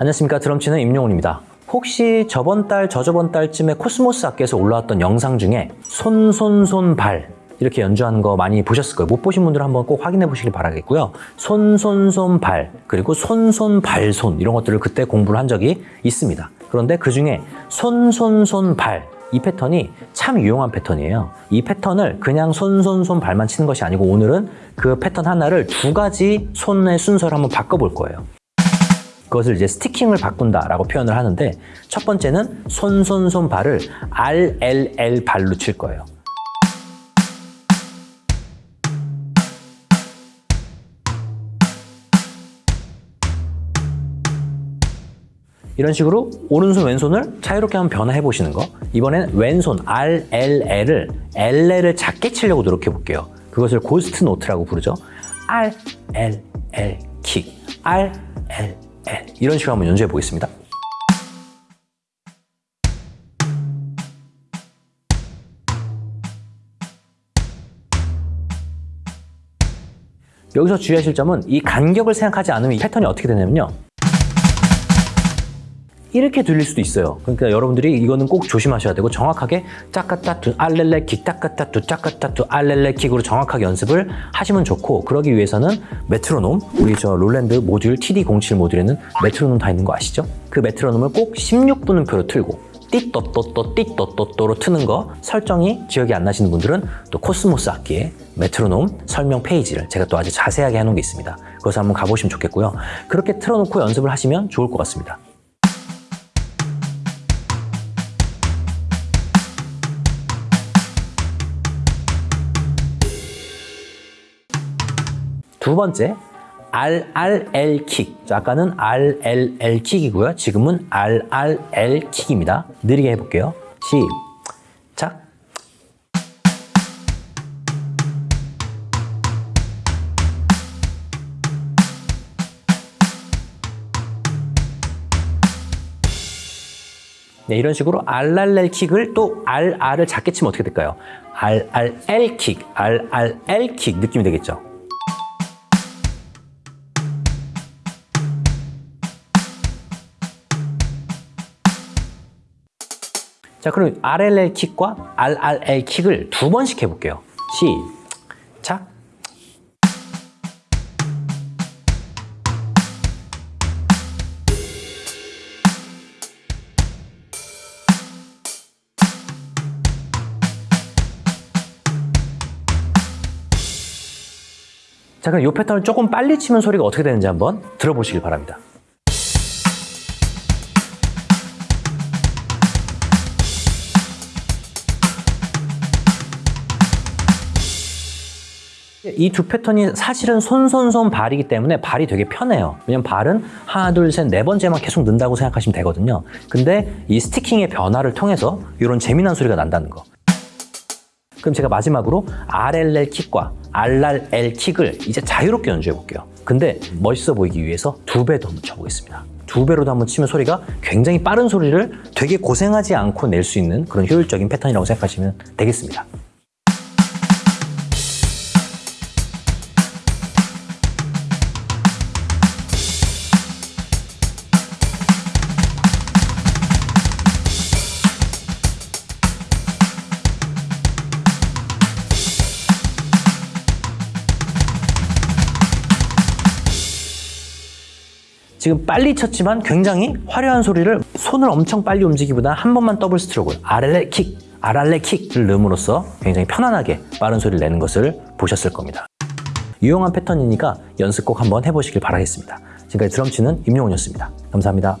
안녕하십니까 드럼치는 임용훈입니다. 혹시 저번 달, 저저번 달쯤에 코스모스 악기에서 올라왔던 영상 중에 손, 손, 손, 발 이렇게 연주하는 거 많이 보셨을 거예요. 못 보신 분들은 한번 꼭 확인해 보시길 바라겠고요. 손, 손, 손, 발 그리고 손, 손, 발, 손 이런 것들을 그때 공부를 한 적이 있습니다. 그런데 그 중에 손, 손, 손, 발 이 패턴이 참 유용한 패턴이에요. 이 패턴을 그냥 손, 손, 손, 발만 치는 것이 아니고 오늘은 그 패턴 하나를 두 가지 손의 순서를 한번 바꿔볼 거예요. 그것을 이제 sticking을 바꾼다라고 표현을 하는데 첫 번째는 손, 손, 손, 발을 R, L, L 발로 칠 거예요. 이런 식으로 오른손 왼손을 자유롭게 한번 변화해 보시는 거. 이번엔 왼손 R, L, L을 L을 작게 치려고 노력해 볼게요. 그것을 ghost note라고 부르죠. R, L, L, 킥 R, L, L 이런 식으로 한번 연주해 보겠습니다. 여기서 주의하실 점은 이 간격을 생각하지 않으면 이 패턴이 어떻게 되냐면요 이렇게 들릴 수도 있어요. 그러니까 여러분들이 이거는 꼭 조심하셔야 되고 정확하게 짜까따 두 알렐레 킥 짜까따 두 짜까따 두 알렐레 킥으로 정확하게 연습을 하시면 좋고 그러기 위해서는 메트로놈 우리 저 롤랜드 모듈 TD07 모듈에는 메트로놈 다 있는 거 아시죠? 그 메트로놈을 꼭 16분음표로 틀고 띠또또또 띠또또또로 트는 거 설정이 기억이 안 나시는 분들은 또 코스모스 악기의 메트로놈 설명 페이지를 제가 또 아주 자세하게 해놓은 게 있습니다. 그것을 한번 가보시면 좋겠고요. 그렇게 틀어놓고 연습을 하시면 좋을 것 같습니다. 두 번째 RRL 킥. 아까는 RLL 킥이고요. 지금은 RRL 킥입니다. 느리게 해볼게요. 시작. 네, 이런 식으로 RRL 킥을 또 RR을 작게 치면 어떻게 될까요? RRL 킥, RRL 킥 느낌이 되겠죠? 자, 그럼 RLL 킥과 RRL 킥을 두 번씩 해볼게요. 시작. 자, 그럼 이 패턴을 조금 빨리 치면 소리가 어떻게 되는지 한번 들어보시길 바랍니다. 이 두 패턴이 사실은 손 손 손 발이기 때문에 발이 되게 편해요. 왜냐면 발은 하나, 둘, 셋, 네 번째만 계속 는다고 생각하시면 되거든요. 근데 이 스티킹의 변화를 통해서 이런 재미난 소리가 난다는 거. 그럼 제가 마지막으로 RLL 킥과 RRL 킥을 이제 자유롭게 연주해 볼게요. 근데 멋있어 보이기 위해서 두 배 더 한번 쳐보겠습니다. 두 배로도 한번 치면 소리가 굉장히 빠른 소리를 되게 고생하지 않고 낼 수 있는 그런 효율적인 패턴이라고 생각하시면 되겠습니다. 지금 빨리 쳤지만 굉장히 화려한 소리를 손을 엄청 빨리 움직이기보다 한 번만 더블 스트로크를 아랄레 킥, 아랄레 킥을 넣음으로써 굉장히 편안하게 빠른 소리를 내는 것을 보셨을 겁니다. 유용한 패턴이니까 연습 꼭 한번 해보시길 바라겠습니다. 지금까지 드럼치는 임용훈이었습니다. 감사합니다.